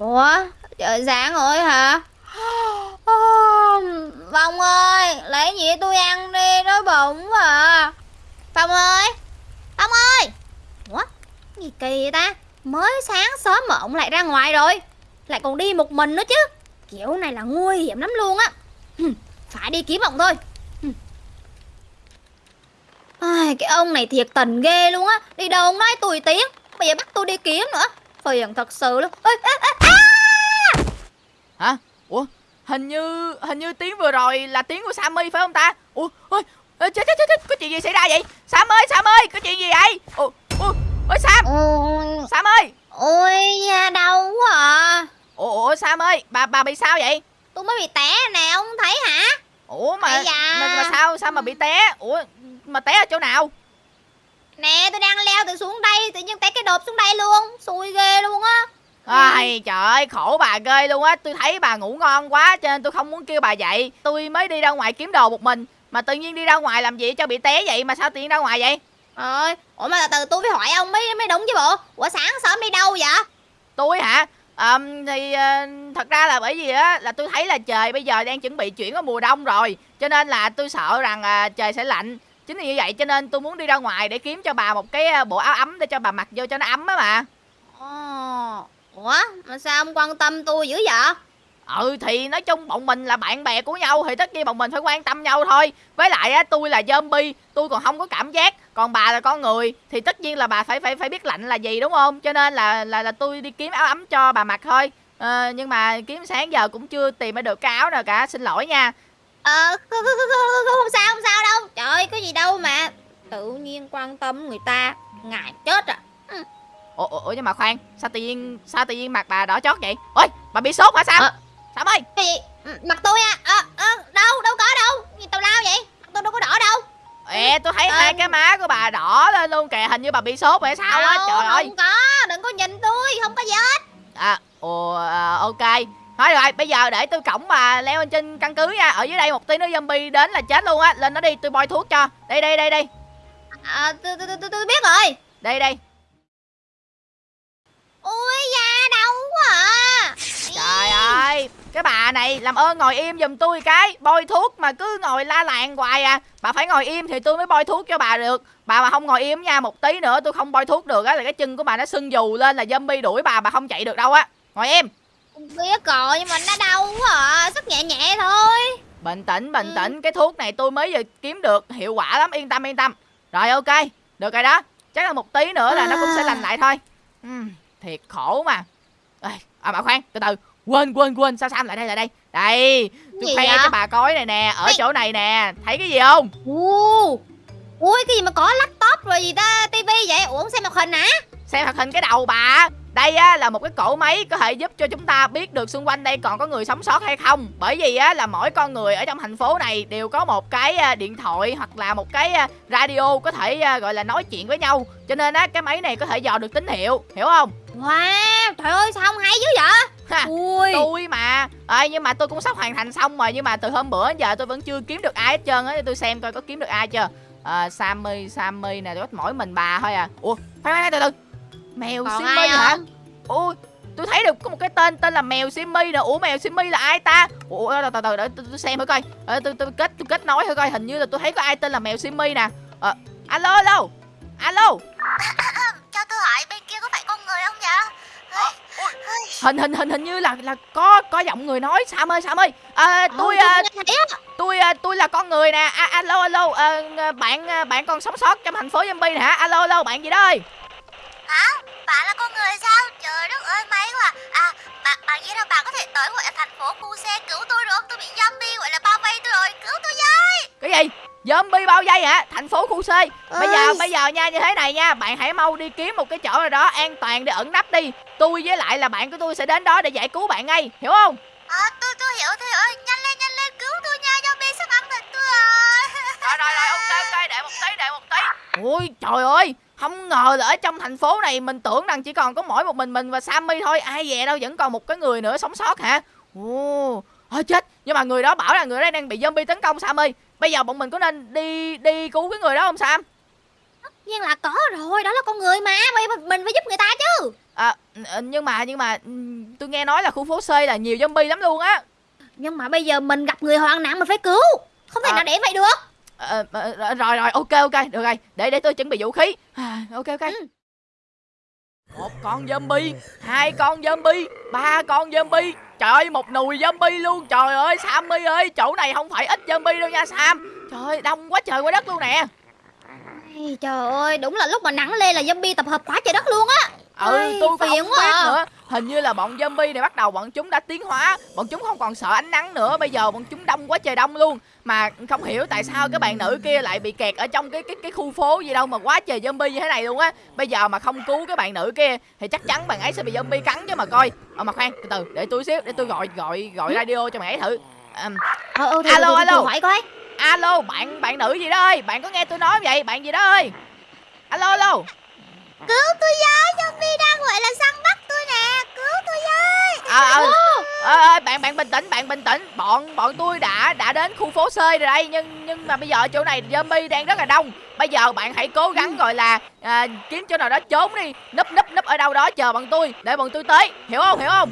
Ủa, trời sáng rồi hả? Phong ơi, lấy gì tôi ăn đi, đói bụng à. Phong ơi, Phong ơi. Ủa, gì kỳ vậy ta? Mới sáng sớm mà ông lại ra ngoài rồi. Lại còn đi một mình nữa chứ. Kiểu này là nguy hiểm lắm luôn á. Phải đi kiếm ông thôi. Ai, cái ông này thiệt tình ghê luôn á Đi đâu ông nói tùy tiếng Bây giờ bắt tôi đi kiếm nữa Phiền thật sự luôn Ê, ê, ê, à! Hả? Ủa? Hình như hình như tiếng vừa rồi là tiếng của Sammy phải không ta? Ủa? Ôi, chết chết chết chết, có chuyện gì xảy ra vậy? Sam ơi, Sam ơi, có chuyện gì vậy? Ủa, ủa, ôi Sam, Ôi, Sam ơi. ôi da đau quá à Ủa, ủa Sam ơi, bà bà bị sao vậy? Tôi mới bị té nè ông không thấy hả Ủa mà da. mà, mà sao sao mà bị té? Ủa mà té ở chỗ nào? Nè tôi đang leo từ xuống đây Tự nhiên té cái đột xuống đây luôn. Xui ghê luôn á. Ai trời ơi khổ bà ghê luôn á. Tôi thấy bà ngủ ngon quá cho nên tôi không muốn kêu bà dậy. Tôi mới đi ra ngoài kiếm đồ một mình Mà tự nhiên đi ra ngoài làm gì cho bị té vậy? Mà sao nhiên ra ngoài vậy? Ơi Ủa mà từ từ tôi phải hỏi ông mới mới đúng chứ bộ? Ủa sáng sớm đi đâu vậy? Tôi hả? À, Thì ờ, thật ra là bởi vì á Là tôi thấy là trời bây giờ đang chuẩn bị chuyển qua mùa đông rồi. Cho nên là tôi sợ rằng à, trời sẽ lạnh Chính vì như vậy cho nên tôi muốn đi ra ngoài để kiếm cho bà một cái à, bộ áo ấm để cho bà mặc vô cho nó ấm á mà Ồ Ủa mà sao ông quan tâm tôi dữ vậy? Ừ thì nói chung bọn mình là bạn bè của nhau Thì tất nhiên bọn mình phải quan tâm nhau thôi. Với lại á tôi là zombie Tôi còn không có cảm giác. Còn bà là con người Thì tất nhiên là bà phải phải phải biết lạnh là gì đúng không? Cho nên là là là tôi đi kiếm áo ấm cho bà mặc thôi. Ờ, nhưng mà kiếm sáng giờ cũng chưa tìm ra được cái áo nào cả xin lỗi nha Ờ không, không, không, không, không, không sao không sao đâu. Trời ơi có gì đâu mà Tự nhiên quan tâm người ta Ngại chết à. Ủa, ủa ủa, nhưng mà khoan sao tự nhiên sao tự nhiên mặt bà đỏ chót vậy? Ôi bà bị sốt hả sao? Ờ. sao ơi? Cái gì Ừ, Mặt tôi à ờ, ờ, Đâu đâu có đâu. Gì tào lao vậy Mặt tôi đâu có đỏ đâu. Ê tôi thấy Ờ. hai cái má của bà đỏ lên luôn kìa hình như bà bị sốt vậy sao á? Trời ơi. Không có Đừng có nhìn tôi Không có gì hết À, ồ, à, ok Thôi rồi, bây giờ để tôi cổng bà leo lên trên căn cứ nha. Ở dưới đây một tí nữa zombie đến là chết luôn á. Lên nó đi, tôi bôi thuốc cho. Đây, đây, đây, đây à, tôi, tôi, tôi, tôi biết rồi. Đây, đây Ui da đau quá à. Trời ơi Cái bà này làm ơn ngồi im giùm tôi cái. Bôi thuốc mà cứ ngồi la làng hoài à. Bà phải ngồi im thì tôi mới bôi thuốc cho bà được. Bà mà không ngồi im nha Một tí nữa tôi không bôi thuốc được á Là cái chân của bà nó sưng dù lên là zombie đuổi bà Bà không chạy được đâu á. Ngồi im Biết rồi nhưng mà nó đau quá à Sức nhẹ nhẹ thôi. Bình tĩnh, bình Ừ. tĩnh Cái thuốc này tôi mới vừa kiếm được Hiệu quả lắm, yên tâm, yên tâm. Rồi ok, được rồi đó. Chắc là một tí nữa là nó cũng sẽ lành lại thôi. Ừm, Thiệt khổ mà. Ê, À mà khoan, từ từ. Quên, quên, quên Sao Sam lại đây, lại đây? Đây, tôi khoe cho bà coi này nè Ở Ê. chỗ này nè. Thấy cái gì không? Ui Ui cái gì mà có laptop rồi gì ta tivi vậy? Ủa không xem hoạt hình hả? Xem hoạt hình cái đầu bà đây á là một cái cỗ máy có thể giúp cho chúng ta biết được xung quanh đây còn có người sống sót hay không. Bởi vì á là mỗi con người ở trong thành phố này đều có một cái à, điện thoại hoặc là một cái à, radio có thể à, gọi là nói chuyện với nhau. Cho nên á cái máy này có thể dò được tín hiệu, hiểu không? Wow trời ơi sao không hay dữ vậy? Ha, Ui. tôi mà. Ê, nhưng mà tôi cũng sắp hoàn thành xong rồi nhưng mà từ hôm bữa đến giờ tôi vẫn chưa kiếm được ai hết trơn á tôi xem coi có kiếm được ai chưa. À, Sammy Sammy nè có mỗi mình bà thôi à. Ủa khoan khoan từ từ mèo Còn Simmy hả? ủa tôi thấy được có một cái tên tên là mèo Simmy nè. Ủa mèo Simmy là ai ta? Ủa từ từ để tôi, tôi xem thử coi. Ờ, tôi, tôi kết tôi kết nối thử coi. Hình như là tôi thấy có ai tên là mèo Simmy nè. Ờ, alo alo. Alo. Cho tôi hỏi bên kia có phải con người không vậy hình hình hình hình như là là có có giọng người nói. Sam ơi Sam ơi. À, tôi à, tôi à, tôi là con người nè. À, alo alo. À, bạn à, bạn còn sống sót trong thành phố zombie nè hả? Alo alo bạn gì đó ơi Hả? Bạn là con người sao? Trời đất ơi may quá. À. bạn, bạn nghĩ là bạn có thể tới gọi là thành phố khu xe cứu tôi được không? Tôi bị zombie gọi là bao vây tôi rồi, cứu tôi với! Cái gì? Zombie bao vây hả? Thành phố khu C bây giờ bây giờ nha như thế này nha. Bạn hãy mau đi kiếm một cái chỗ nào đó an toàn để ẩn nấp đi. Tôi với lại là bạn của tôi sẽ đến đó để giải cứu bạn ngay. Hiểu không? À, tôi tôi hiểu thầy ơi, nhanh lên nhanh lên. Cứu tôi nha, zombie sắp ăn thịt tôi rồi. rồi rồi rồi. Ok ok. Để một tí để một tí. Ui trời ơi không ngờ là ở trong thành phố này mình tưởng rằng chỉ còn có mỗi một mình mình và Sammy thôi. Ai về đâu vẫn còn một cái người nữa sống sót hả? Ồ Ôi chết. Nhưng mà người đó bảo là người đó đang bị zombie tấn công Sammy. Bây giờ bọn mình có nên đi đi cứu cái người đó không Sam? Nhiên là có rồi đó là con người mà. Mình mình phải giúp người ta chứ. À, nhưng mà nhưng mà ừ, tôi nghe nói là khu phố C là nhiều zombie lắm luôn á. Nhưng mà bây giờ mình gặp người hoạn nạn mình phải cứu. Không thể À. nào để vậy được Ờ, rồi rồi ok ok được rồi. Để để tôi chuẩn bị vũ khí. À, ok ok. Ừ. một con zombie hai con zombie ba con zombie. Trời ơi một nùi zombie luôn. Trời ơi sammy ơi chỗ này không phải ít zombie đâu nha sam. Trời ơi đông quá trời quá đất luôn nè. Trời ơi đúng là lúc mà nắng lên là zombie tập hợp quá trời đất luôn á ừ tôi cũng không biết à. nữa. Hình như là bọn zombie này bắt đầu bọn chúng đã tiến hóa. Bọn chúng không còn sợ ánh nắng nữa. Bây giờ bọn chúng đông quá trời đông luôn. Mà không hiểu tại sao cái bạn nữ kia lại bị kẹt ở trong cái cái cái khu phố gì đâu mà quá trời zombie như thế này luôn á. Bây giờ mà không cứu cái bạn nữ kia thì chắc chắn bạn ấy sẽ bị zombie cắn chứ mà coi. Ờ mà khoan từ từ để tôi xíu để tôi gọi gọi gọi radio cho bạn ấy thử. Ờ ờ thì, Alo, alo. hỏi coi. Alo bạn bạn nữ gì đó ơi? Bạn có nghe tôi nói vậy? Bạn gì đó ơi? Alo alo cứu tôi với zombie đang gọi là săn bắt tôi nè. Cứu tôi với. Ờ ờ Ờ, ờ, bạn bạn bình tĩnh bạn bình tĩnh. Bọn bọn tôi đã đã đến khu phố C rồi đây nhưng nhưng mà bây giờ chỗ này zombie đang rất là đông. Bây giờ bạn hãy cố gắng gọi là à, kiếm chỗ nào đó trốn đi. Núp núp núp ở đâu đó chờ bọn tôi để bọn tôi tới. Hiểu không? Hiểu không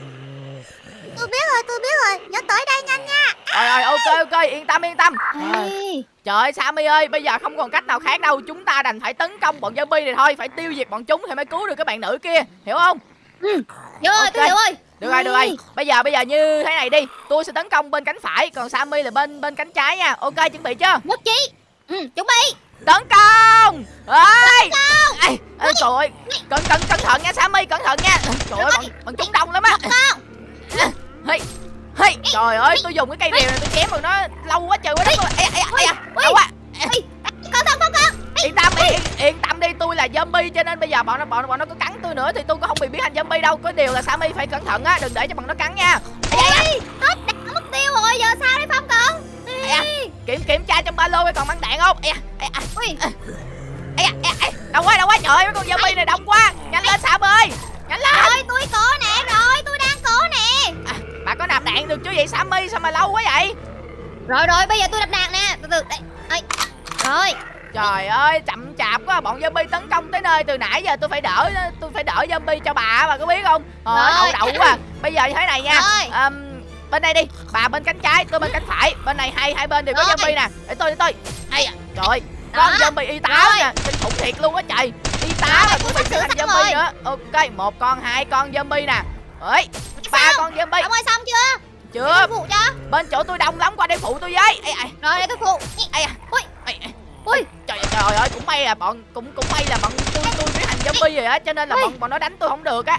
tôi biết rồi tôi biết rồi. Nhớ tới đây nhanh nha. Rồi rồi ok ok yên tâm yên tâm. Ê, trời ơi sammy ơi bây giờ không còn cách nào khác đâu. Chúng ta đành phải tấn công bọn zombie này thôi phải tiêu diệt bọn chúng thì mới cứu được cái bạn nữ kia. Hiểu không? Ừ. Vô rồi Ok. tôi hiểu rồi. Được rồi được rồi. Ê, bây giờ bây giờ như thế này đi. Tôi sẽ tấn công bên cánh phải còn sammy là bên bên cánh trái nha. Ok chuẩn bị chưa? Nhất trí. Ừ chuẩn bị. Tấn công! Ơi ê, ê, trời ơi. Cẩn cẩn cẩn thận nha sammy cẩn thận nha. Trời ơi bọn, bọn chúng đông lắm á hey, hey, trời ơi tôi dùng cái cây rìu này tôi chém bọn nó lâu quá trời quá đất ê ê ê ê đau quá Ê, cẩn thận cẩn thận yên tâm đi yên, yên tâm đi tôi là zombie cho nên bây giờ bọn nó bọn, bọn nó có cắn tôi nữa thì tôi cũng không bị biến thành zombie đâu. Có điều là sammy phải cẩn thận á đừng để cho bọn nó cắn nha. Ê, hết đạn mất tiêu rồi giờ sao đây phong cận à. kiểm kiểm tra trong ba lô coi còn bắn đạn không? Ê, ê, ê, ê, ê, ê, đông quá đông quá trời ơi mấy con zombie này đông quá. Nhanh lên sam ơi nhanh lên. Rồi tôi có nè rồi tôi đang có nè à, bà có nạp đạn được chứ vậy sammy? Sao mà lâu quá vậy? Rồi rồi bây giờ tôi đập đạn nè. Từ từ đây Ê, rồi. Trời ơi chậm chạp quá. Bọn zombie tấn công tới nơi từ nãy giờ tôi phải đỡ tôi phải đỡ zombie cho bà bà có biết không? Ờ Rồi. đậu đậu quá. Bây giờ như thế này nha. Ờm, bên đây đi. Bà bên cánh trái tôi bên cánh phải. Bên này hai hai bên đều có Rồi. zombie nè. Để tôi để tôi. Ây da, trời ơi con Đó. zombie y tá nè. Kinh khủng thiệt luôn á trời. Y tá mà cũng bị biến thành zombie rồi. nữa. Ok một con hai con zombie nè. Ấy ba con zombie ông ơi xong chưa? Chưa. Phụ cho. Bên chỗ tôi đông lắm qua đây phụ tôi với. Ây ây rồi để tôi phụ ây da. Ui. Ây, ây. ui. Trời trời ơi cũng may là bọn cũng cũng may là bọn tôi tôi biến thành zombie rồi á cho nên là Ui. bọn bọn nó đánh tôi không được á.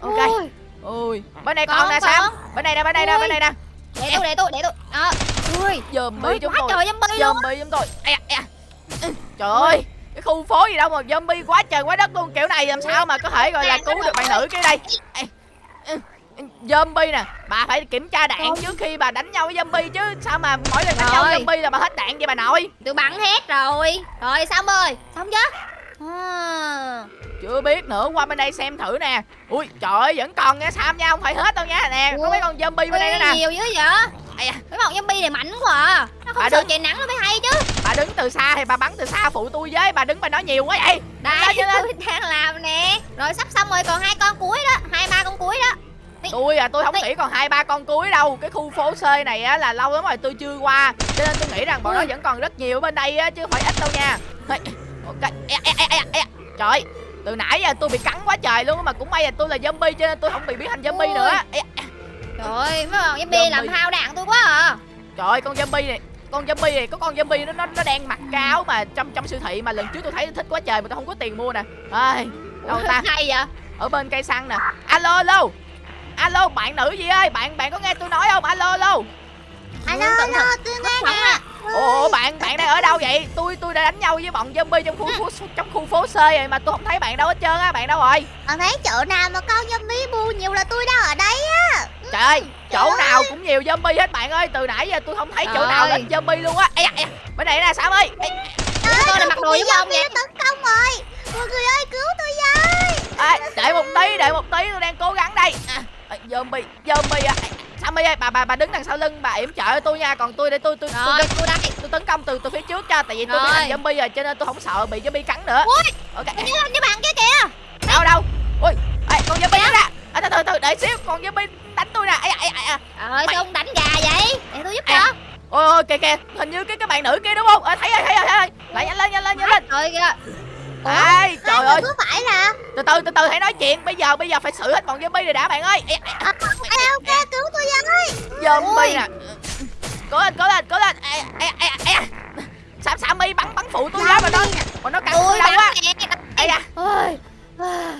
Ok. Ui, ui. Bên này Còn, nè sam. Bên này nè bên này nè bên này nè. Để tôi để tôi để tôi. Đó. Ui. Zombie chúng tôi. trời zombie luôn. Zombie chúng tôi. Da. Ừ, trời ơi cái khu phố gì đâu mà zombie quá trời quá đất luôn. Kiểu này làm sao mà có thể gọi là cứu được bạn nữ kia đây? Ây. Zombie nè bà phải kiểm tra đạn Không. trước khi bà đánh nhau với zombie chứ. Sao mà mỗi lần đánh nhau với zombie là bà hết đạn vậy bà nội? Tôi bắn hết rồi. Rồi xong rồi xong chưa à. chưa biết nữa qua bên đây xem thử nè. Ui trời ơi vẫn còn nha sam nha không phải hết đâu nha. Nè có Ủa? mấy con zombie bên đây nữa Ui, nè. nhiều dữ vậy? Ây da, mấy bọn zombie này mạnh quá à. Nó không Bà sợ đứng- trời nắng nó mới hay chứ. Bà đứng từ xa thì bà bắn từ xa phụ tôi với bà đứng bà nói nhiều quá vậy. Đây lên, tôi đang làm nè. Rồi sắp xong rồi còn hai con cuối đó hai ba con cuối đó tôi à tôi không nghĩ còn hai ba con cuối đâu. Cái khu phố C này á là lâu lắm rồi tôi chưa qua. Cho nên tôi nghĩ rằng bọn nó vẫn còn rất nhiều ở bên đây á chứ không phải ít đâu nha. Ê, ok. Ê, ê, ê, ê, ê. trời từ nãy giờ tôi bị cắn quá trời luôn mà cũng may là tôi là zombie cho nên tôi không bị biến thành zombie Ui. nữa. Ê. trời ơi mấy bọn zombie Zombie. làm hao đạn tôi quá à. Trời ơi con zombie này con zombie này có con zombie nó nó nó đang mặc cái áo mà trong trong siêu thị mà lần trước tôi thấy nó thích quá trời mà tôi không có tiền mua nè. Ai đâu ta? hay vậy? Ở bên cây xăng nè. Alo alo alo bạn nữ gì ơi? Bạn bạn có nghe tôi nói không? Alo alo. Alo alo tôi nghe nè. ồ bạn bạn đang ở đâu vậy? Tôi tôi đã đánh nhau với bọn zombie trong khu phố trong khu phố C rồi mà tôi không thấy bạn đâu hết trơn á bạn đâu rồi? Con thấy chỗ nào mà con zombie bu nhiều là tôi đang ở đây á. Trời ơi chỗ Trời nào cũng nhiều zombie hết bạn ơi. Từ nãy giờ tôi không thấy chỗ Trời nào ơi. lên zombie luôn á. Ê, ê, bên này nè sam ơi. Ê, tôi là mặc đồ giống ông vậy tấn công rồi. Mọi người ơi cứu tôi với. À, đợi một tí, đợi một tí, tôi đang cố gắng đây. À, à, Zombie, zombie à. Sammy ơi? Bà bà bà đứng đằng sau lưng bà yểm trợ tôi nha. Còn tôi để tôi tôi tôi, tôi, tôi đây. tôi tấn công từ từ phía trước cho tại vì tôi bị thành zombie rồi cho nên tôi không sợ bị zombie cắn nữa. Ui, ok. như như bạn kia kìa. đâu đâu? Ui ê, con zombie đó nè à, từ từ từ để xíu con zombie đánh tôi nè. Ai ai ai. Trời sao ông đánh gà vậy? Để tôi giúp cho. ôi ôi kìa kìa. Hình như cái cái bạn nữ kia đúng không? À, thấy rồi thấy rồi thấy rồi. Lại nhanh lên nhanh lên nhanh lên. Trời kìa. Ủa? Ê, trời ơi. cứ phải là? Từ từ từ từ hãy nói chuyện. Bây giờ bây giờ phải xử hết bọn zombie rồi đã bạn ơi. Ê, ê, à, Ê ok cứu tôi với zombie nè. Cố lên cố lên cố lên. Ê ê ê ê. Sam Sammy bắn bắn phụ tôi ra mà nó mà nó cắn tôi quá nè. ê da. Ôi.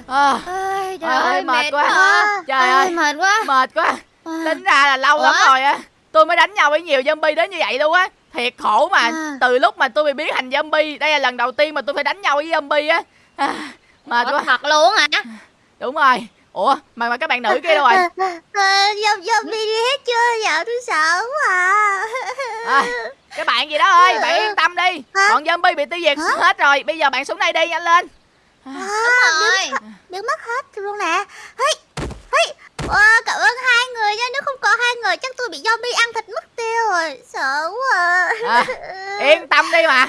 à, Ôi, trời ơi, mệt quá. Trời ơi. mệt quá. mệt quá. À. tính ra là lâu lắm rồi á. Tôi mới đánh nhau với nhiều zombie đến như vậy luôn á thiệt khổ mà À. từ lúc mà tôi bị biến thành zombie đây là lần đầu tiên mà tôi phải đánh nhau với zombie á à, Ủa, quá thật luôn hả? đúng rồi ủa mà mà các bạn nữ kia đâu rồi Dòng zombie đi hết chưa Dạ tôi sợ quá à. à, cái bạn gì đó ơi bạn yên tâm đi Hả? bọn zombie bị tiêu diệt Hả? hết rồi bây giờ bạn xuống đây đi nhanh lên à, Đúng rồi. biến, biến mất hết luôn nè hey. Wow, cảm ơn hai người nha. Nếu không có hai người chắc tôi bị zombie ăn thịt mất tiêu rồi. Sợ quá À, yên tâm đi mà.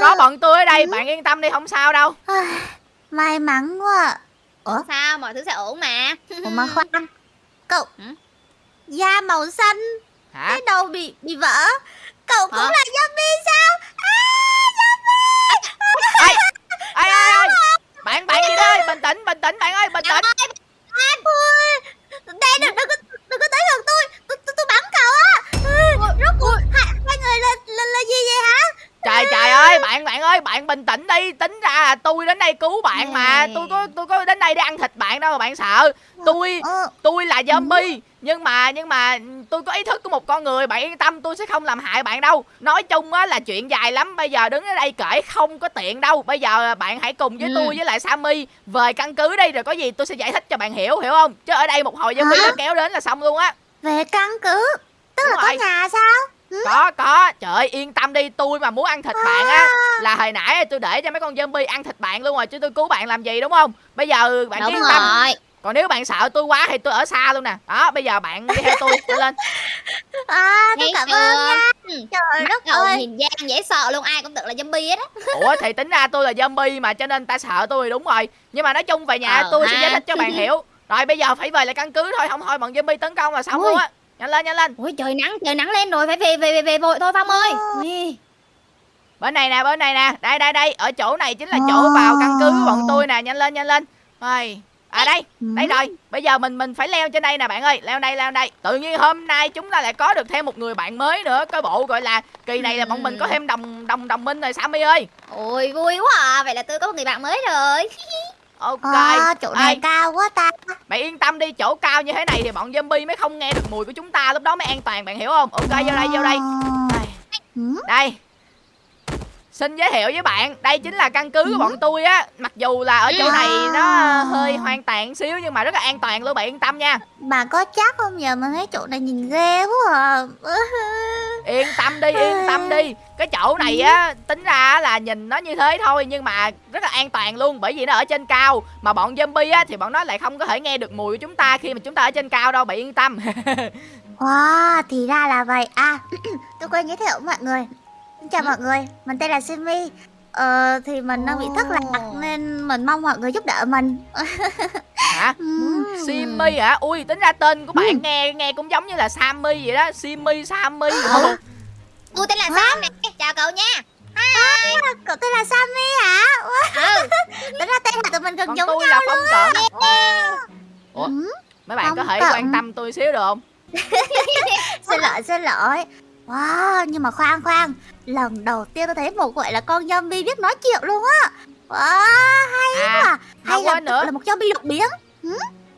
Có bọn tôi ở đây bạn yên tâm đi không sao đâu. À. May mắn quá. Ủa? Sao mọi thứ sẽ ổn mà. Ủa mà khoan. Cậu Hử? Da màu xanh. Hả? Cái đầu bị bị vỡ. Cậu cũng Hả? là zombie sao? À, ai ai ai ai bạn bạn gì đó ơi bình tĩnh bình tĩnh bạn ơi bình tĩnh Đây đừng, đừng, có- đừng có tới gần tôi. Tôi, tôi, tôi bắn cậu á. Ừ, Rốt cuộc hai, hai người là, là, là gì vậy hả trời trời ơi bạn bạn ơi bạn bình tĩnh đi. Tính ra là tôi đến đây cứu bạn mà. Tôi có tôi có đến đây để ăn thịt bạn đâu mà bạn sợ. Tôi Ờ, tôi là zombie nhưng mà nhưng mà tôi có ý thức của một con người. Bạn yên tâm tôi sẽ không làm hại bạn đâu. Nói chung á là chuyện dài lắm. Bây giờ đứng ở đây kể không có tiện đâu. Bây giờ bạn hãy cùng với Ừ. tôi với lại sammy về căn cứ đi rồi có gì tôi sẽ giải thích cho bạn hiểu hiểu không? Chứ ở đây một hồi zombie nó kéo đến là xong luôn á. Về căn cứ? Tức Đúng là có nhà sao có có. Trời ơi yên tâm đi. Tôi mà muốn ăn thịt bạn á là hồi nãy tôi để cho mấy con zombie ăn thịt bạn luôn rồi chứ tôi cứu bạn làm gì đúng không? Bây giờ bạn Đúng yên tâm. rồi. còn nếu bạn sợ tôi quá thì tôi ở xa luôn nè. Đó bây giờ bạn đi theo tôi đi lên. À tôi cảm ơn nha. Trời Mắt đất ơi. nhìn gian dễ sợ luôn ai cũng tưởng là zombie hết á. Ủa thì tính ra tôi là zombie mà cho nên ta sợ tôi đúng rồi. Nhưng mà nói chung về nhà Ờ tôi sẽ ha. giải thích cho bạn hiểu. Rồi bây giờ phải về lại căn cứ thôi. Không thôi bọn zombie tấn công là xong Ui. luôn á nhanh lên nhanh lên. Ôi trời nắng trời nắng lên rồi phải về về về về vội thôi Phong ơi. Ờ. Ui. bên này nè bên này nè. Đây đây đây ở chỗ này chính là chỗ vào căn cứ của bọn tôi nè. Nhanh lên nhanh lên. Rồi à đây đây rồi. Bây giờ mình mình phải leo trên đây nè bạn ơi. Leo đây leo đây. Tự nhiên hôm nay chúng ta lại có được thêm một người bạn mới nữa. Cái bộ gọi là kỳ này là bọn mình có thêm đồng đồng đồng minh rồi sammy ơi. Ôi vui quá à. Vậy là tôi có một người bạn mới rồi ok à, Chỗ này Ê, cao quá ta bạn yên tâm đi chỗ cao như thế này thì bọn zombie mới không nghe được mùi của chúng ta lúc đó mới an toàn bạn hiểu không ok vô đây vô đây Ờ. đây, Ừ. đây. Xin giới thiệu với bạn đây chính là căn cứ của bọn tôi á. Mặc dù là ở chỗ này nó hơi hoang tàn xíu nhưng mà rất là an toàn luôn bạn yên tâm nha. Bà có chắc không? Giờ mà thấy chỗ này nhìn ghê quá à. Yên tâm đi yên tâm đi. Cái chỗ này á tính ra là nhìn nó như thế thôi nhưng mà rất là an toàn luôn bởi vì nó ở trên cao. Mà bọn zombie á thì bọn nó lại không có thể nghe được mùi của chúng ta khi mà chúng ta ở trên cao đâu bạn yên tâm. Wow, thì ra là vậy. À, tôi quên giới thiệu mọi người Xin Chào mọi người, mình tên là Simi. Ờ, thì mình đang bị thất lạc. Nên mình mong mọi người giúp đỡ mình. Hả? Ừm. Simmy hả? Ui tính ra tên của bạn nghe nghe cũng giống như là Sammy vậy đó. Simmy Sammy Hả? Tôi tên là Sam nè. Chào cậu nha. À, Cậu tên là Sami hả? Ừ. Tính ra tên của tụi mình gần còn giống tôi nhau là phong cận. Ủa? Ừ, mấy bạn có Phong thể Cận. quan tâm tôi xíu được không? Xin lỗi, xin lỗi Wow, nhưng mà khoan khoan. Lần đầu tiên tôi thấy một gọi là con zombie biết nói chuyện luôn á. Wow, hay à quá. Hay là, nữa. là một zombie đột biến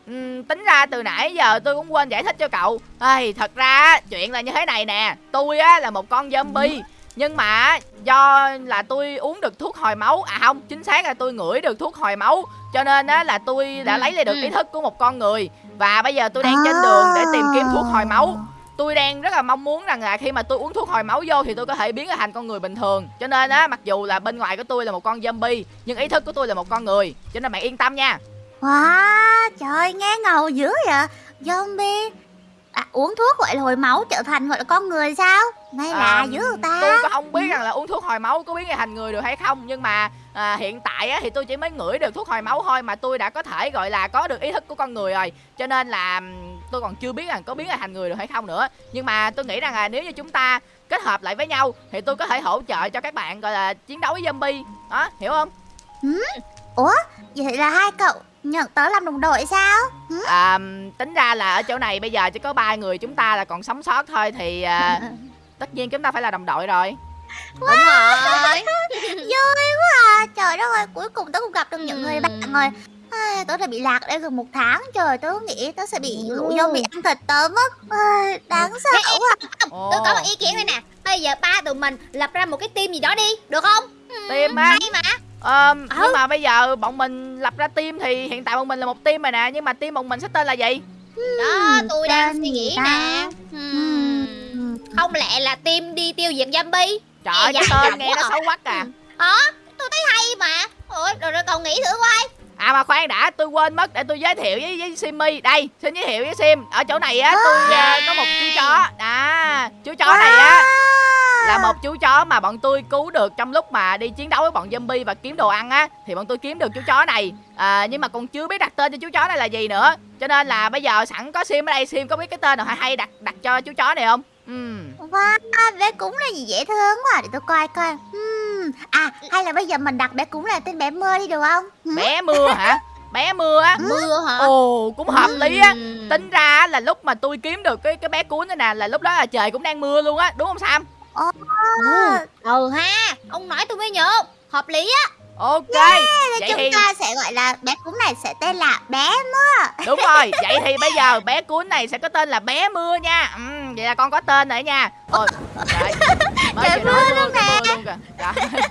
Ừm, tính ra từ nãy giờ tôi cũng quên giải thích cho cậu. Ê, thật ra chuyện là như thế này nè. Tôi á là một con zombie nhưng mà do là tôi uống được thuốc hồi máu à không chính xác là tôi ngửi được thuốc hồi máu cho nên á là tôi đã Ừ, lấy lại được ừ. ý thức của một con người. Và bây giờ tôi đang trên đường để tìm kiếm thuốc hồi máu tôi đang rất là mong muốn rằng là khi mà tôi uống thuốc hồi máu vô thì tôi có thể biến thành con người bình thường. Cho nên á mặc dù là bên ngoài của tôi là một con zombie nhưng ý thức của tôi là một con người. Cho nên bạn yên tâm nha. Wow, trời nghe ngầu dữ vậy. Zombie. À, uống thuốc gọi là hồi máu trở thành gọi là con người sao? Ngay là À, dữ ta. tôi có không biết rằng là uống thuốc hồi máu có biến thành người được hay không nhưng mà à, hiện tại á, thì tôi chỉ mới ngửi được thuốc hồi máu thôi mà tôi đã có thể gọi là có được ý thức của con người rồi. Cho nên là tôi còn chưa biết rằng có biến thành người được hay không nữa. Nhưng mà tôi nghĩ rằng là nếu như chúng ta kết hợp lại với nhau thì tôi có thể hỗ trợ cho các bạn gọi là chiến đấu với zombie. Đó hiểu không? Vậy là hai cậu nhận tớ làm đồng đội sao? À, tính ra là ở chỗ này bây giờ chỉ có ba người chúng ta là còn sống sót thôi thì à, tất nhiên chúng ta phải là đồng đội rồi. Đúng rồi. Vui quá. À trời đất ơi cuối cùng tớ cũng gặp được những người bạn Ừm. rồi Ai, tớ đã bị lạc ở đây gần một tháng trời tớ nghĩ tớ sẽ bị lũ dâu bị ăn thịt tớ mất. Đáng sợ Ê, quá. Tôi có một ý kiến đây nè. Bây giờ ba tụi mình lập ra một cái team gì đó đi Được không? Team á? Hay mà. Ờ, Ừ. nhưng mà bây giờ bọn mình lập ra team thì hiện tại bọn mình là một team rồi nè nhưng mà team bọn mình sẽ tên là gì? Đó tôi đang suy nghĩ nè. Hmm. Không lẽ là team đi tiêu diệt zombie? Trời ơi, cái dạ, tên nghe nó quá xấu quắc à Ờ tôi thấy hay mà. Ủa rồi, rồi cậu nghĩ thử coi à mà khoan đã tôi quên mất để tôi giới thiệu với với Simmy đây xin giới thiệu với Sim. Ở chỗ này á tôi à, có một chú chó. À chú chó này á là một chú chó mà bọn tôi cứu được trong lúc mà đi chiến đấu với bọn zombie và kiếm đồ ăn á. Thì bọn tôi kiếm được chú chó này. À, nhưng mà còn chưa biết đặt tên cho chú chó này là gì nữa. Cho nên là bây giờ sẵn có sim ở đây sim có biết cái tên nào hay hay đặt đặt cho chú chó này không? Ừm. Wow, bé cúng là gì dễ thương quá. Để tôi coi coi. Ừm, À hay là bây giờ mình đặt bé cúng là tên bé mưa đi được không? Bé mưa hả? Bé mưa á. Mưa hả? Ồ cũng hợp lý á. Ừm. tính ra á là lúc mà tôi kiếm được cái cái bé cuốn này nè là lúc đó là trời cũng đang mưa luôn á đúng không sam? Ồ, Ừ. Ha Ông nói tôi mới nhớ Hợp lý á. Ok thế vậy chúng thì ta sẽ gọi là bé cúng này sẽ tên là bé mưa. Đúng rồi vậy thì bây giờ bé cuốn này sẽ có tên là bé mưa nha. Ừm, vậy là con có tên rồi nha. Ôi trời Trời mưa luôn nè. Luôn kìa.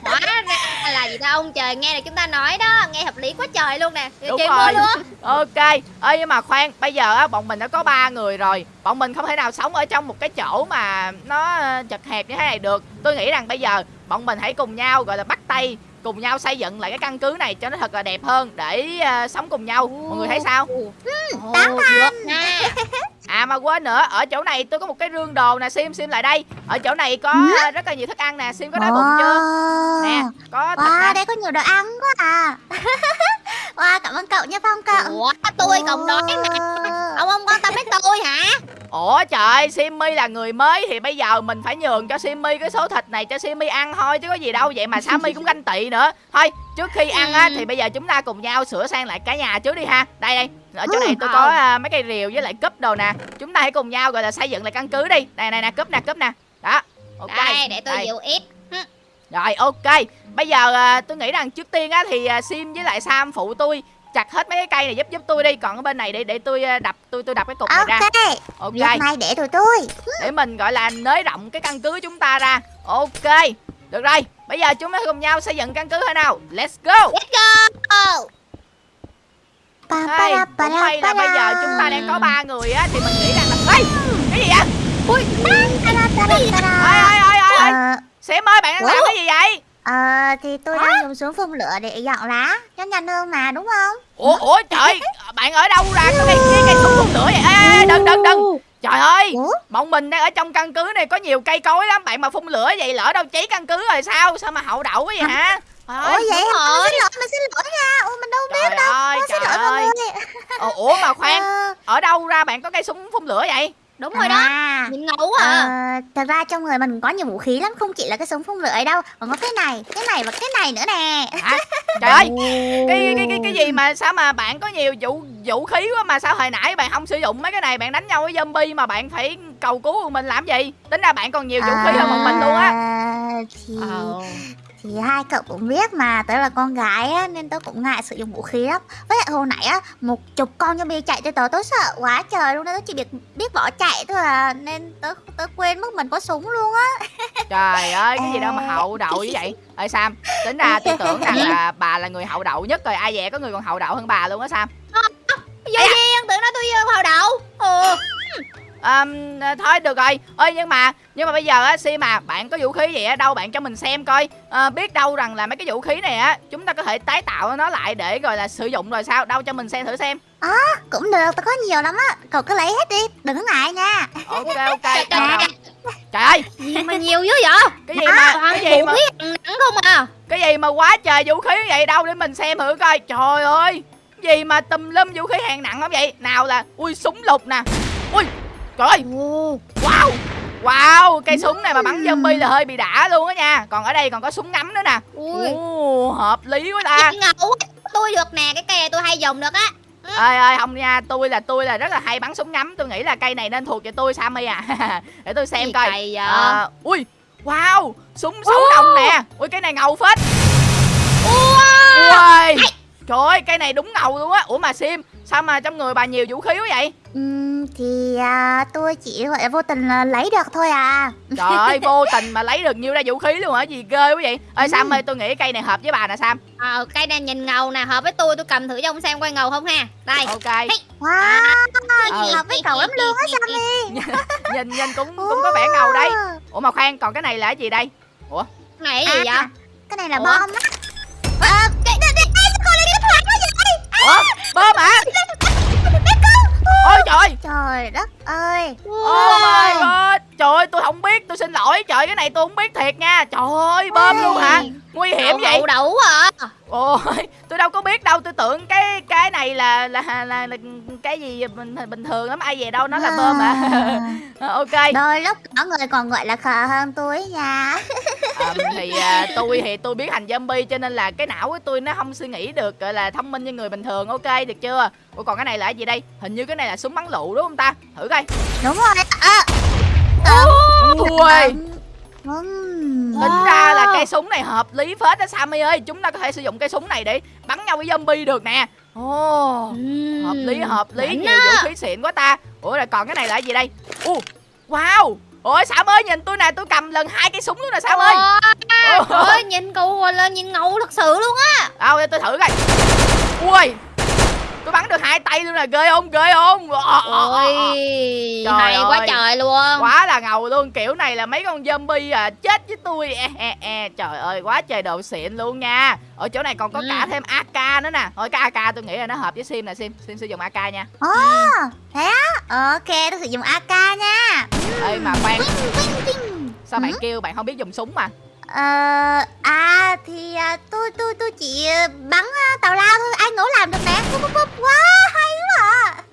Hóa ra là gì ta? Ông trời nghe là chúng ta nói đó Nghe hợp lý quá trời luôn nè. Đúng Trời rồi. luôn. Ok ơi nhưng mà khoan bây giờ á bọn mình đã có ba người rồi. Bọn mình không thể nào sống ở trong một cái chỗ mà nó chật hẹp như thế này được. Tôi nghĩ rằng bây giờ bọn mình hãy cùng nhau gọi là bắt tay cùng nhau xây dựng lại cái căn cứ này cho nó thật là đẹp hơn để ờ, sống cùng nhau. Mọi người thấy sao? Ồ, được nha à mà quên nữa. Ở chỗ này tôi có một cái rương đồ nè sim sim lại đây. Ở chỗ này có rất là nhiều thức ăn nè. Sim có đói bụng chưa? Nè có thịt Wow, nè. đây có nhiều đồ ăn quá à. Wow, cảm ơn cậu nha Phong cậu. Ủa tôi cộng đói mà Ông không quan tâm đến tôi hả? Ủa trời Simmy là người mới Thì bây giờ mình phải nhường cho Simmy Cái số thịt này cho Simmy ăn thôi Chứ có gì đâu. Vậy mà Sammy cũng ganh tị nữa. Thôi trước khi ăn á Thì bây giờ chúng ta cùng nhau sửa sang lại cả nhà trước đi ha. Đây đây Ở chỗ này tôi có à, mấy cây rìu với lại cúp đồ nè. Chúng ta hãy cùng nhau gọi là xây dựng lại căn cứ đi. Này này nè cúp nè cúp nè. Đó. Ok Đây để tôi dịu ít. Rồi ok. Bây giờ à, tôi nghĩ rằng trước tiên á Thì à, Sim với lại Sam phụ tôi chặt hết mấy cái cây này giúp giúp tôi đi. Còn ở bên này để để tôi à, đập tôi tôi đập cái cục này ra. Ok, ok. Việc này để tụi tôi. Để mình gọi là nới rộng cái căn cứ chúng ta ra. Ok. Được rồi. Bây giờ chúng ta cùng nhau xây dựng căn cứ thôi nào. Let's go. Let's go Hey, cũng may là bây giờ chúng ta đang có ba người á thì mình nghĩ rằng là Ê, cái gì vậy? Ui, ơi ơi ơi ơi Ờ, xém ơi bạn đang làm cái gì vậy? Ờ, thì tôi đang dùng xuống phun lửa để dọn lá cho nhanh hơn mà đúng không? ủa ủa trời bạn ở đâu ra cái cây cái cây súng phun lửa vậy? Ê, ê, ê, đừng đừng đừng. Trời ơi bọn mình đang ở trong căn cứ này có nhiều cây cối lắm. Bạn mà phun lửa vậy lỡ đâu cháy căn cứ rồi sao? Sao mà hậu đậu quá vậy hả Ủa ơi, vậy hả? Mình xin lỗi, mình xin lỗi nha. Ủa mình đâu biết trời đâu. ơi Ủa, xin lỗi mọi người. Ồ, ủa mà khoan Ờ, ở đâu ra bạn có cây súng phun lửa vậy? Đúng rồi đó. À, Nhìn ngầu quá à. Ờ, thật ra trong người mình có nhiều vũ khí lắm Không chỉ là cái súng phun lửa ấy đâu Còn có cái này, cái này và cái này nữa nè. Hả? Trời ơi cái cái cái cái gì mà sao mà bạn có nhiều vũ vũ khí quá mà sao hồi nãy bạn không sử dụng mấy cái này bạn đánh nhau với zombie mà bạn phải cầu cứu của mình làm gì? Tính ra bạn còn nhiều vũ khí hơn một mình luôn á. À, thì, Ờ. thì hai cậu cũng biết mà Tớ là con gái á, nên tớ cũng ngại sử dụng vũ khí lắm. Với lại hồi nãy á Một chục con zombie chạy tới tớ Tớ sợ quá trời luôn Tớ chỉ biết biết bỏ chạy thôi à Nên tớ tớ quên mất mình có súng luôn á. Trời ơi cái gì đâu mà hậu đậu như vậy? Ơi sam tính ra tôi tưởng rằng là bà là người hậu đậu nhất rồi ai dè có người còn hậu đậu hơn bà luôn á sam. Vô duyên tưởng nói tôi vô vào đậu. Ừ à, thôi được rồi. Ơi nhưng mà nhưng mà bây giờ á si mà bạn có vũ khí gì ở đâu bạn cho mình xem coi. À, biết đâu rằng là mấy cái vũ khí này á chúng ta có thể tái tạo nó lại để gọi là sử dụng rồi sao? Đâu cho mình xem thử xem. Cũng được, tao có nhiều lắm á. Cậu cứ lấy hết đi, đừng có ngại nha. Ok ok. Trời, đâu. trời. Ơi! Gì mà nhiều dữ vậy? Cái gì mà cái gì vũ mà nặng không à? Cái gì mà quá trời vũ khí vậy? Đâu để mình xem thử coi. Trời ơi! Gì mà tùm lum vũ khí hạng nặng lắm vậy? Nào là ui súng lục nè. Ui trời ơi wow wow cây súng này mà bắn zombie là hơi bị đã luôn á nha. Còn ở đây còn có súng ngắm nữa nè. Ui. Ồ, hợp lý quá ta. Ngầu tôi được nè cái cây này tôi hay dùng được á. Ơi ơi không nha tôi là tôi là rất là hay bắn súng ngắm. Tôi nghĩ là cây này nên thuộc về tôi sammy à. Để tôi xem Gì coi? À, ui wow súng sáu đồng nè. Ui cái này ngầu phết. Ui trời ơi cây này đúng ngầu luôn á. Ủa mà sim sao mà trong người bà nhiều vũ khí quá vậy Ừm, Thì à, tôi chỉ gọi là vô tình là lấy được thôi à. Trời ơi vô tình mà lấy được nhiêu ra vũ khí luôn hả? Gì ghê quá vậy? Ơi sam ơi tôi nghĩ cây này hợp với bà nè sam. Ờ cây này nhìn ngầu nè hợp với tôi tôi cầm thử cho ông xem coi ngầu không ha? Đây. Ok. Wow, Ừ. hợp với cậu lắm luôn á Sammy. nhìn nhìn cũng cũng có vẻ ngầu đấy. Ủa mà khoan còn cái này là cái gì đây? Cái này cái gì vậy? À, Cái này là Ủa? bom á. À, cái, cái, cái, này cái vậy. Ủa ôi trời Trời đất ơi! Oh my god Trời ơi tôi không biết tôi xin lỗi. Trời cái này tôi không biết thiệt nha. Trời ơi bơm luôn hả? Nguy hiểm Đậu vậy? hậu đậu à Ôi tôi đâu có biết đâu. Tôi tưởng cái cái này là là là, là cái gì bình, bình thường lắm. Ai về đâu nó là bơm hả? Ờ, Ok. Đôi lúc có người còn gọi là khờ hơn tôi nha. Ờ, Thì à, tôi thì tôi biết hành zombie Cho nên là cái não của tôi nó không suy nghĩ được Gọi là thông minh như người bình thường. Ok được chưa? Ủa còn cái này là cái gì đây? Hình như cái này là súng bắn lựu đúng không ta? Thử coi. Đúng rồi. À, Ui. Ừm. Tính ra là cây súng này hợp lý phết đó Sammy ơi. Chúng ta có thể sử dụng cây súng này để bắn nhau với zombie được nè. Ồ. Hợp lý hợp lý. Nhiều vũ khí xịn quá ta. Ủa rồi còn cái này là cái gì đây? Ồ Wow. Ôi Sam ơi nhìn tôi nè. Tôi cầm lần hai cây súng luôn nè Sam ơi. Ôi, Trời ơi nhìn gọi là nhìn ngầu thật sự luôn á. Đâu tôi thử coi. Ui Tôi bắn được hai tay luôn nè ghê không ghê không ờ. Ôi Trời hay quá ơi. trời luôn Quá là ngầu luôn Kiểu này là mấy con zombie à chết với tôi e, e, e. Trời ơi quá trời đồ xịn luôn nha Ở chỗ này còn có Ừ. cả thêm AK nữa nè Thôi cái AK tôi nghĩ là nó hợp với Sim nè Sim Sim sử dụng AK nha Ồ, thế á? Ok, tôi sử dụng AK nha Ê mà khoan vinh. Sao bạn Ừ. kêu bạn không biết dùng súng mà Ờ, à thì à, tôi tôi tôi chỉ à, bắn à, tào lao thôi, ai ngủ làm được nè. Búp, búp, búp. Wow, hay quá à.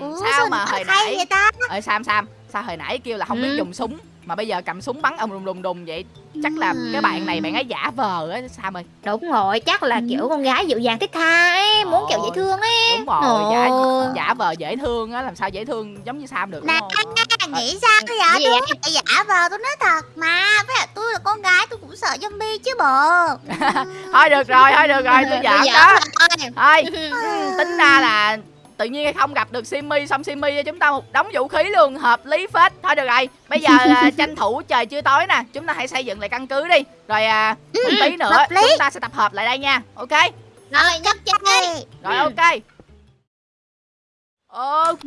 Ủa, Sao mà nó hồi hay nãy vậy ta? Ê Sam Sam Sao hồi nãy kêu là không biết Ừ. dùng súng Mà bây giờ cầm súng bắn ông đùng đùng đùng vậy Chắc là Ừ. cái bạn này bạn ấy giả vờ á Sam ơi Đúng rồi chắc là Ừ. kiểu con gái dịu dàng thích tha ấy Muốn kiểu dễ thương ấy Đúng rồi giả, Ồ. giả vờ dễ thương á Làm sao dễ thương giống như Sam được đúng không nghĩ sao? Cái gì Tôi vậy? phải giả vờ, tôi nói thật mà. Với lại tôi là con gái, tôi cũng sợ zombie chứ bộ. Thôi được rồi thôi được rồi tôi giỡn đó thôi ừ, tính ra là tự nhiên không gặp được Simmy xong Simmy cho chúng ta một đống vũ khí luôn hợp lý phết thôi được rồi bây giờ à, tranh thủ trời chưa tối nè chúng ta hãy xây dựng lại căn cứ đi rồi à, một tí nữa chúng ta sẽ tập hợp lại đây nha ok Rồi nhất chơi Ê, rồi Ừ. ok ok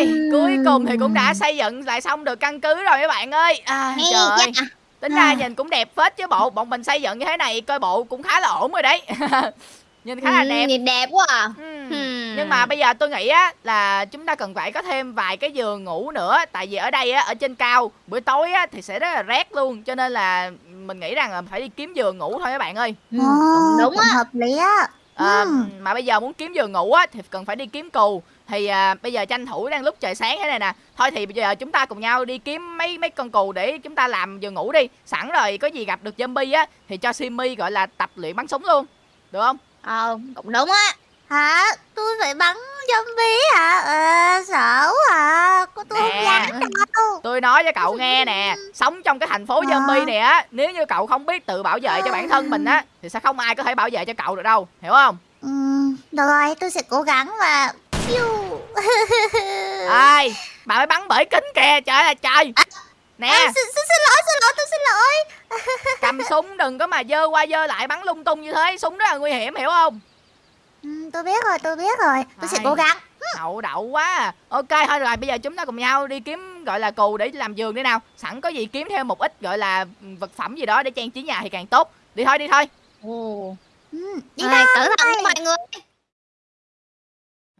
Ừm. cuối cùng thì cũng đã xây dựng lại xong được căn cứ rồi các bạn ơi à, Hay trời ơi. dạ. tính ra nhìn cũng đẹp phết chứ bộ bọn mình xây dựng như thế này coi bộ cũng khá là ổn rồi đấy nhìn khá là đẹp Nhìn đẹp quá à Ừm. Hmm. Nhưng mà bây giờ tôi nghĩ á là chúng ta cần phải có thêm vài cái giường ngủ nữa Tại vì ở đây á, ở trên cao buổi tối á thì sẽ rất là rét luôn Cho nên là mình nghĩ rằng là phải đi kiếm giường ngủ thôi các bạn ơi Ừ, Đúng á hợp lý á. à, Ừ. Mà bây giờ muốn kiếm giường ngủ á thì cần phải đi kiếm cù Thì à, bây giờ tranh thủ đang lúc trời sáng thế này nè Thôi thì bây giờ chúng ta cùng nhau đi kiếm mấy mấy con cù để chúng ta làm giường ngủ đi Sẵn rồi có gì gặp được zombie á thì cho Simmy gọi là tập luyện bắn súng luôn Được không? Ờ cũng đúng á Hả? Tôi phải bắn zombie hả? Ờ, sợ quá à. Cô tôi Nè. không dám đâu. Tôi nói cho cậu nghe nè Sống trong cái thành phố zombie Ờ. này á Nếu như cậu không biết tự bảo vệ cho bản thân mình á Thì sẽ không ai có thể bảo vệ cho cậu được đâu Hiểu không? Ừ, được rồi, tôi sẽ cố gắng và... Ai Bà mới bắn bởi kính kìa Trời ơi là trời Nè À, xin, xin, xin lỗi, xin lỗi, tôi xin lỗi. cầm súng đừng có mà dơ qua dơ lại bắn lung tung như thế Súng rất là nguy hiểm hiểu không Ừ, tôi biết rồi, tôi biết rồi. Tôi sẽ Ai. cố gắng. hậu đậu quá à. ok thôi rồi bây giờ chúng ta cùng nhau đi kiếm gọi là cù để làm giường đi nào sẵn có gì kiếm thêm một ít gọi là vật phẩm gì đó để trang trí nhà thì càng tốt đi thôi đi thôi Ồ. Ừ, đi Ê, thôi. cẩn thận mọi người.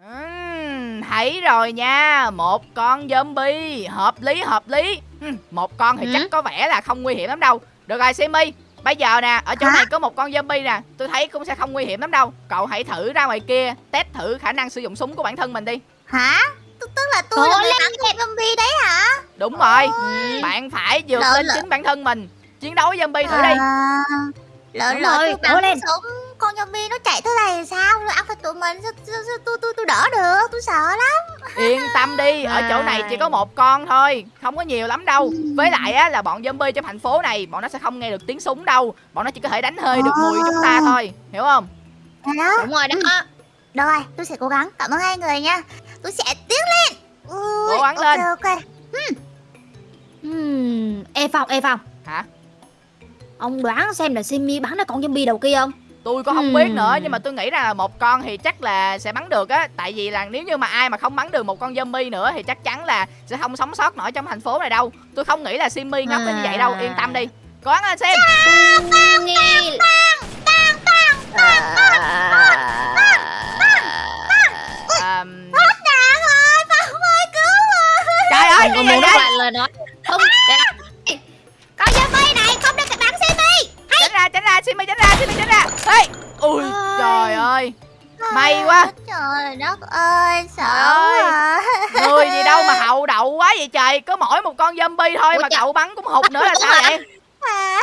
Ừm, thấy rồi nha một con zombie hợp lý hợp lý một con thì Ừ. chắc có vẻ là không nguy hiểm lắm đâu được rồi simi bây giờ nè ở chỗ Hả? này có một con zombie nè tôi thấy cũng sẽ không nguy hiểm lắm đâu cậu hãy thử ra ngoài kia test thử khả năng sử dụng súng của bản thân mình đi Hả? Tức, tức là tôi Cố là người lên. bắn con zombie đấy hả? đúng rồi Ừ. bạn phải vượt lên chính bản thân mình chiến đấu với zombie thử đi À, lỡ Đúng lỡ rồi, tôi bắn lên. súng con zombie nó chạy tới đây sao? Nó ăn phải tụi mình sao, tôi tôi tôi đỡ được? Tôi sợ lắm. yên tâm đi ở chỗ này chỉ có một con thôi không có nhiều lắm đâu với lại á là bọn zombie trong thành phố này bọn nó sẽ không nghe được tiếng súng đâu bọn nó chỉ có thể đánh hơi được mùi chúng ta thôi hiểu không đó. Đúng rồi đó. Rồi, tôi sẽ cố gắng. Cảm ơn hai người nha. Tôi sẽ tiến lên. Ui, Cố gắng ok, lên. Ok. Ừm, Ê Phong, ê Phong. hả Ông đoán xem là Simi bắn ra con zombie đầu kia không? Tôi có không Hmm. biết nữa nhưng mà tôi nghĩ rằng là một con thì chắc là sẽ bắn được á tại vì là nếu như mà ai mà không bắn được một con zombie nữa thì chắc chắn là sẽ không sống sót nổi trong thành phố này đâu tôi không nghĩ là simmy ngốc đến như vậy đâu yên tâm đi cố gắng lên xem Nghi... Trời ơi cái có gì muốn vậy nói lời nói không Con zombie này ra tránh ra simmy tránh ra simmy tránh ra ê ui Ôi. trời ơi May quá. Trời đất ơi, sợ ơi. người gì đâu mà hậu đậu quá vậy trời có mỗi một con zombie thôi Ủa mà trời. cậu bắn cũng hụt nữa là sao vậy À,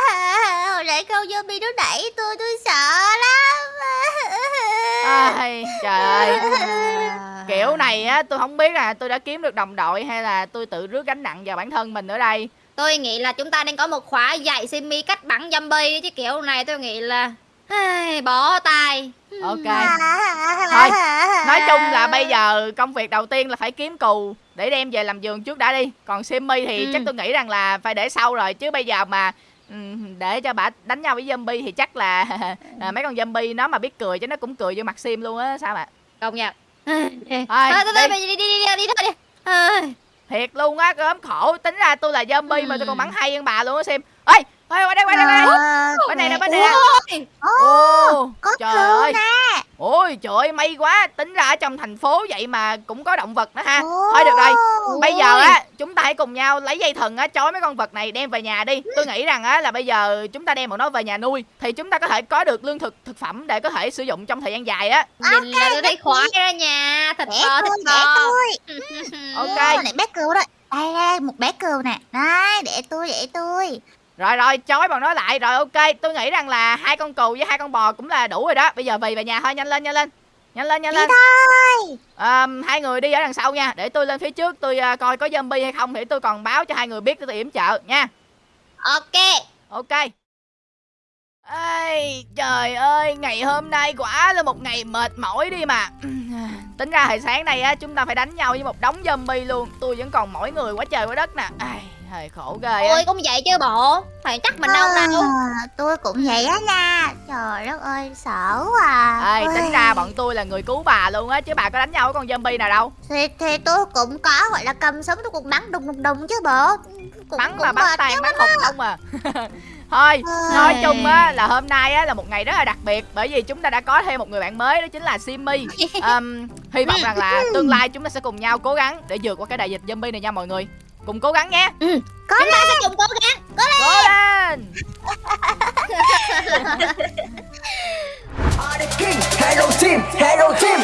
hồi nãy con zombie nó đẩy tôi, tôi sợ lắm. Ai, trời ơi kiểu này á tôi không biết là tôi đã kiếm được đồng đội hay là tôi tự rước gánh nặng vào bản thân mình ở đây Tôi nghĩ là chúng ta nên có một khóa dạy Simi cách bắn zombie chứ kiểu này tôi nghĩ là ai, bỏ tay. ok Thôi, nói chung là bây giờ công việc đầu tiên là phải kiếm cù để đem về làm giường trước đã đi còn simmy thì Ừ. chắc tôi nghĩ rằng là phải để sau rồi chứ bây giờ mà ừm, để cho bà đánh nhau với zombie thì chắc là à, mấy con zombie nó mà biết cười chứ nó cũng cười vô mặt sim luôn á sao mà Công nhận. Thôi, Thôi, đi, đi, đi, đi, đi, đi thôi đi. Thiệt luôn á gớm khổ. Tính ra tôi là zombie mà tôi còn bắn hay hơn bà luôn á sim ê ê qua đây qua đây qua đây. Bên này nè bên này Ôi, có trời ơi. nè. Ôi trời ơi may quá Tính ra ở trong thành phố vậy mà cũng có động vật nữa ha. Thôi được rồi Bây giờ á chúng ta hãy cùng nhau lấy dây thừng á Chói mấy con vật này đem về nhà đi Tôi nghĩ rằng á là bây giờ chúng ta đem bọn nó về nhà nuôi Thì chúng ta có thể có được lương thực thực phẩm Để có thể sử dụng trong thời gian dài á Nhìn là tôi thấy khoái ra nhà. Thật để to. tôi. Ok Này bé cừu đây. Đây, đây, một bé cừu nè. Đây, để tôi, để tôi. Rồi rồi chói bọn nó lại. Rồi ok tôi nghĩ rằng là hai con cừu với hai con bò cũng là đủ rồi đó. Bây giờ về về nhà thôi nhanh lên nhanh lên. Nhanh lên nhanh Đi lên. thôi. à, Hai người đi ở đằng sau nha. Để tôi lên phía trước tôi à, coi có zombie hay không Thì tôi còn báo cho hai người biết tôi yểm trợ nha. Ok. Ok. Ê, trời ơi, ngày hôm nay quả là một ngày mệt mỏi đi mà. Tính ra hồi sáng nay á, chúng ta phải đánh nhau với một đống zombie luôn. Tôi vẫn còn mỏi người quá trời quá đất nè. Ai, hơi khổ ghê á Ôi cũng vậy chứ bộ. Thầy chắc mình đâu đâu. À, tôi cũng vậy á nha. Trời đất ơi, sợ quá. à. Ê, tính ra bọn tôi là người cứu bà luôn á Chứ bà có đánh nhau với con zombie nào đâu thì, thì tôi cũng có gọi là cầm súng tôi cũng bắn đùng đùng đùng chứ bộ cũng, Bắn cũng mà bắn tàn lắm bắn hụt không à Thôi, Ôi. nói chung á là hôm nay á là một ngày rất là đặc biệt Bởi vì chúng ta đã có thêm một người bạn mới đó chính là Simmy um, Hy vọng rằng là tương lai chúng ta sẽ cùng nhau cố gắng để vượt qua cái đại dịch zombie này nha mọi người Cùng cố gắng nhé có Chúng ta sẽ cùng cố gắng. Cố lên the king, hello team, hello team.